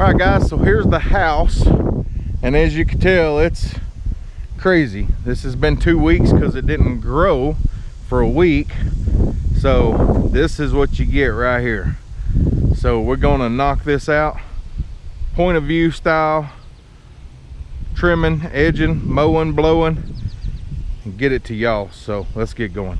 all right guys so here's the house and as you can tell it's crazy. This has been two weeks because it didn't grow for a week. So this is what you get right here. So we're gonna knock this out. Point of view style trimming edging mowing blowing and get it to y'all. So let's get going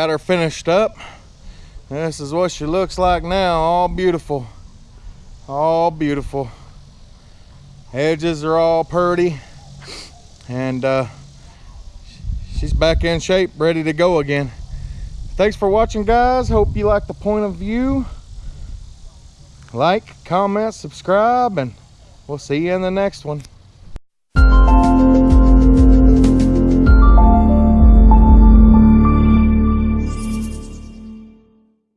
got her finished up. This is what she looks like now, all beautiful. All beautiful. Edges are all purty. And uh, she's back in shape, ready to go again. Thanks for watching, guys. Hope you like the point of view. Like, comment, subscribe, and we'll see you in the next one.